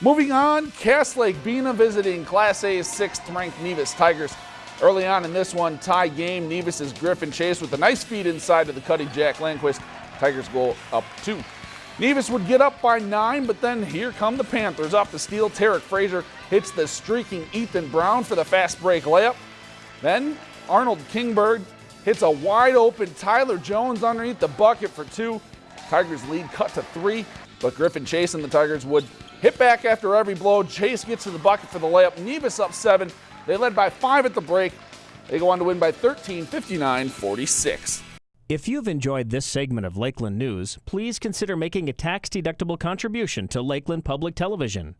Moving on, Cass Lake Bena visiting Class A's sixth ranked Nevis Tigers. Early on in this one, tie game, Nevis' Griffin Chase with a nice feed inside to the cutting Jack Landquist. Tigers go up two. Nevis would get up by nine, but then here come the Panthers off the steal. Tarek Frazier hits the streaking Ethan Brown for the fast break layup. Then Arnold Kingberg hits a wide open Tyler Jones underneath the bucket for two. Tigers lead cut to three, but Griffin Chase and the Tigers would hit back after every blow. Chase gets to the bucket for the layup. Nevis up seven. They led by five at the break. They go on to win by 13, 59 46. If you've enjoyed this segment of Lakeland News, please consider making a tax-deductible contribution to Lakeland Public Television.